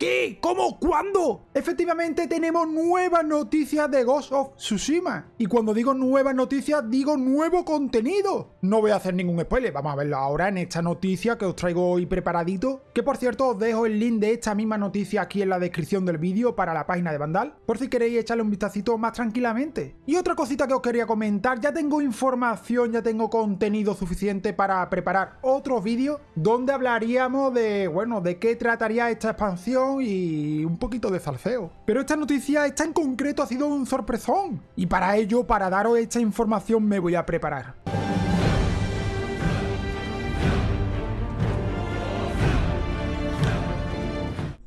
¿Qué? ¿Cómo? ¿Cuándo? Efectivamente tenemos nuevas noticias de Ghost of Tsushima. Y cuando digo nuevas noticias, digo nuevo contenido. No voy a hacer ningún spoiler, vamos a verlo ahora en esta noticia que os traigo hoy preparadito. Que por cierto os dejo el link de esta misma noticia aquí en la descripción del vídeo para la página de Vandal, por si queréis echarle un vistacito más tranquilamente. Y otra cosita que os quería comentar, ya tengo información, ya tengo contenido suficiente para preparar otros vídeos donde hablaríamos de, bueno, de qué trataría esta expansión y un poquito de salseo. Pero esta noticia, esta en concreto, ha sido un sorpresón. Y para ello, para daros esta información, me voy a preparar.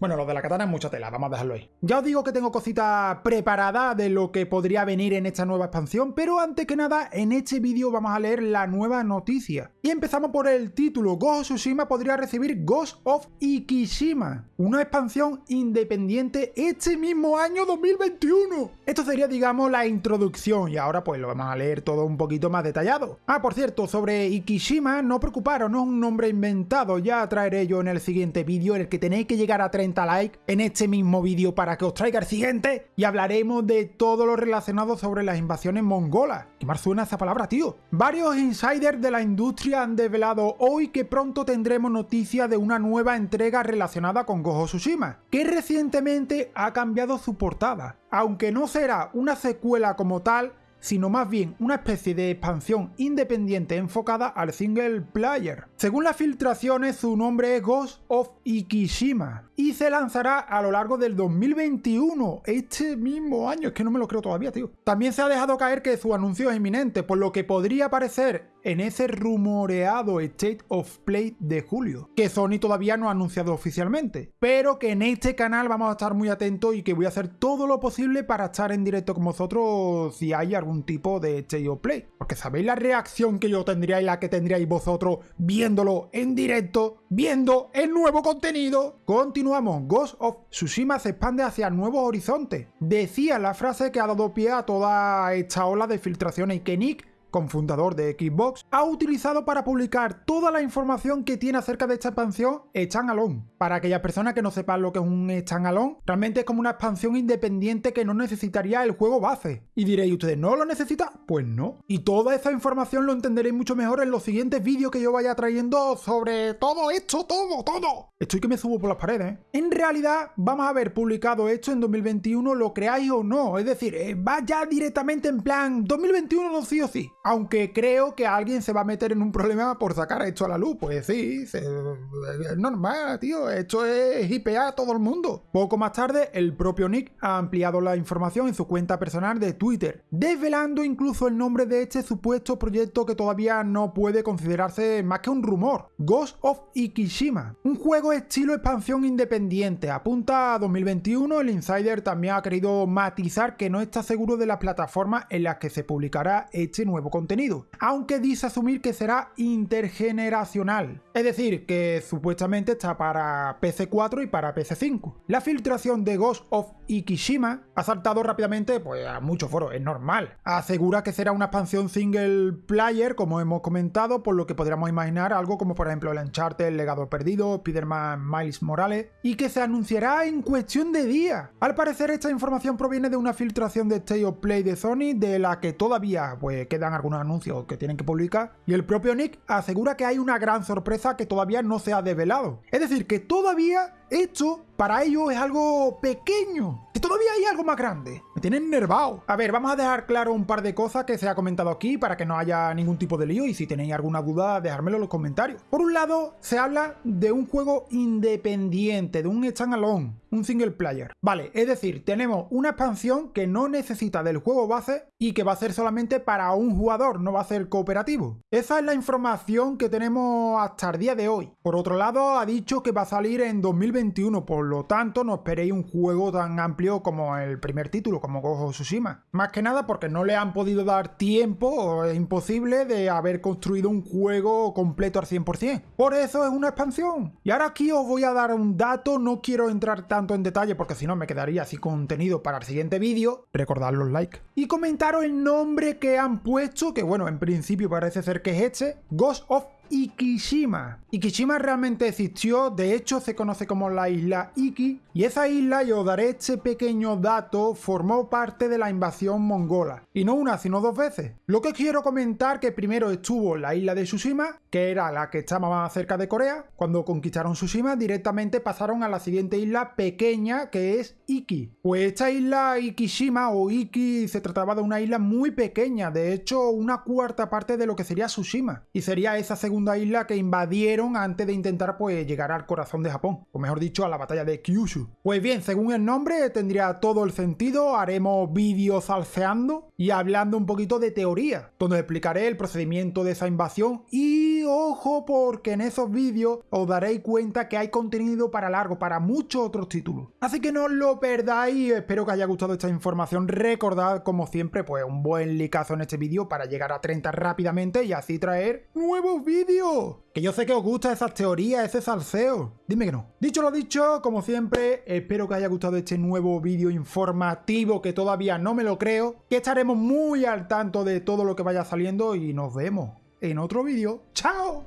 Bueno, lo de la katana es mucha tela, vamos a dejarlo ahí. Ya os digo que tengo cositas preparadas de lo que podría venir en esta nueva expansión, pero antes que nada, en este vídeo vamos a leer la nueva noticia. Y empezamos por el título, Ghost of Tsushima podría recibir Ghost of Ikishima, una expansión independiente este mismo año 2021. Esto sería, digamos, la introducción, y ahora pues lo vamos a leer todo un poquito más detallado. Ah, por cierto, sobre Ikishima, no preocuparos, no es un nombre inventado, ya traeré yo en el siguiente vídeo el que tenéis que llegar a 30 like en este mismo vídeo para que os traiga el siguiente y hablaremos de todo lo relacionado sobre las invasiones mongolas. ¿Qué más suena esa palabra, tío? Varios insiders de la industria han desvelado hoy que pronto tendremos noticia de una nueva entrega relacionada con Gojo Tsushima, que recientemente ha cambiado su portada. Aunque no será una secuela como tal, sino más bien una especie de expansión independiente enfocada al single player. Según las filtraciones, su nombre es Ghost of Ikishima y se lanzará a lo largo del 2021, este mismo año, es que no me lo creo todavía, tío. También se ha dejado caer que su anuncio es inminente, por lo que podría aparecer en ese rumoreado State of Play de julio, que Sony todavía no ha anunciado oficialmente, pero que en este canal vamos a estar muy atentos y que voy a hacer todo lo posible para estar en directo con vosotros si hay algún tipo de State of Play, porque sabéis la reacción que yo tendría y la que tendríais vosotros viéndolo en directo, viendo el nuevo contenido. Continuamos, Ghost of Tsushima se expande hacia nuevos horizontes. Decía la frase que ha dado pie a toda esta ola de filtraciones y que Nick confundador de Xbox, ha utilizado para publicar toda la información que tiene acerca de esta expansión standalone. Para aquellas personas que no sepan lo que es un standalone, realmente es como una expansión independiente que no necesitaría el juego base. Y diréis, ¿ustedes no lo necesitan? Pues no. Y toda esa información lo entenderéis mucho mejor en los siguientes vídeos que yo vaya trayendo sobre todo esto, todo, todo. Estoy que me subo por las paredes. ¿eh? En realidad, vamos a haber publicado esto en 2021, lo creáis o no. Es decir, eh, va ya directamente en plan 2021 no sí o sí. Aunque creo que alguien se va a meter en un problema por sacar esto a la luz. Pues sí, es normal, tío. Esto es IPA a todo el mundo. Poco más tarde, el propio Nick ha ampliado la información en su cuenta personal de Twitter, desvelando incluso el nombre de este supuesto proyecto que todavía no puede considerarse más que un rumor. Ghost of Ikishima. Un juego estilo expansión independiente. Apunta a 2021, el Insider también ha querido matizar que no está seguro de la plataforma en la que se publicará este nuevo contenido, aunque dice asumir que será intergeneracional, es decir, que supuestamente está para PC4 y para PC5. La filtración de Ghost of Ikishima ha saltado rápidamente pues, a muchos foros, es normal. Asegura que será una expansión single player, como hemos comentado, por lo que podríamos imaginar algo como por ejemplo el Uncharted, el legado perdido, Spider-Man Miles Morales, y que se anunciará en cuestión de días. Al parecer esta información proviene de una filtración de State of Play de Sony, de la que todavía pues, quedan algunos anuncios que tienen que publicar, y el propio Nick asegura que hay una gran sorpresa que todavía no se ha develado. Es decir, que todavía esto para ellos es algo pequeño, que todavía hay algo más grande. Me tienen nervado. A ver, vamos a dejar claro un par de cosas que se ha comentado aquí para que no haya ningún tipo de lío y si tenéis alguna duda, dejármelo en los comentarios. Por un lado, se habla de un juego independiente, de un standalone, un single player. Vale, es decir, tenemos una expansión que no necesita del juego base y que va a ser solamente para un jugador, no va a ser cooperativo. Esa es la información que tenemos hasta el día de hoy. Por otro lado, ha dicho que va a salir en 2021, por lo tanto no esperéis un juego tan amplio como el primer título, como Gojo Tsushima. Más que nada porque no le han podido dar tiempo, o es imposible, de haber construido un juego completo al 100%. Por eso es una expansión. Y ahora aquí os voy a dar un dato, no quiero entrar tanto en detalle porque si no me quedaría así contenido para el siguiente vídeo. Recordad los likes. Y comentaros el nombre que han puesto, que bueno, en principio parece ser que es este, Ghost of Ikishima. Ikishima realmente existió, de hecho se conoce como la isla Iki, y esa isla, y os daré este pequeño dato, formó parte de la invasión mongola. Y no una, sino dos veces. Lo que quiero comentar que primero estuvo la isla de Tsushima, que era la que estaba más cerca de Corea. Cuando conquistaron Tsushima, directamente pasaron a la siguiente isla pequeña, que es Iki. Pues esta isla Ikishima o Iki se trataba de una isla muy pequeña, de hecho una cuarta parte de lo que sería Tsushima. Y sería esa segunda isla que invadieron antes de intentar pues llegar al corazón de Japón, o mejor dicho a la batalla de Kyushu. Pues bien, según el nombre tendría todo el sentido, haremos vídeos alceando y hablando un poquito de teoría, donde explicaré el procedimiento de esa invasión y ojo porque en esos vídeos os daréis cuenta que hay contenido para largo, para muchos otros títulos. Así que no lo perdáis, espero que haya gustado esta información, recordad como siempre pues un buen likeazo en este vídeo para llegar a 30 rápidamente y así traer nuevos vídeos. Que yo sé que os gusta esas teorías, ese salseo. Dime que no. Dicho lo dicho, como siempre, espero que haya gustado este nuevo vídeo informativo que todavía no me lo creo. Que estaremos muy al tanto de todo lo que vaya saliendo y nos vemos en otro vídeo. ¡Chao!